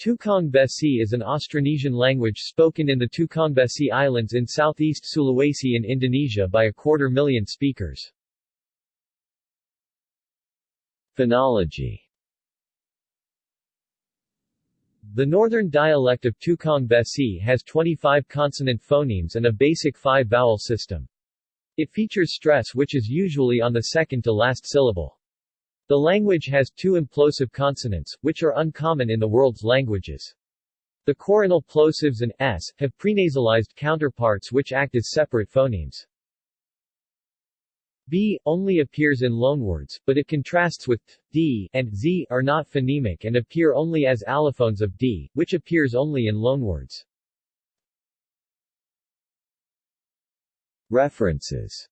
Tukang Besi is an Austronesian language spoken in the Tukang Besi Islands in southeast Sulawesi in Indonesia by a quarter million speakers. Phonology The northern dialect of Tukang Besi has 25 consonant phonemes and a basic five-vowel system. It features stress which is usually on the second to last syllable. The language has two implosive consonants, which are uncommon in the world's languages. The coronal plosives and s have prenasalized counterparts which act as separate phonemes. b only appears in loanwords, but it contrasts with d, and z are not phonemic and appear only as allophones of d, which appears only in loanwords. References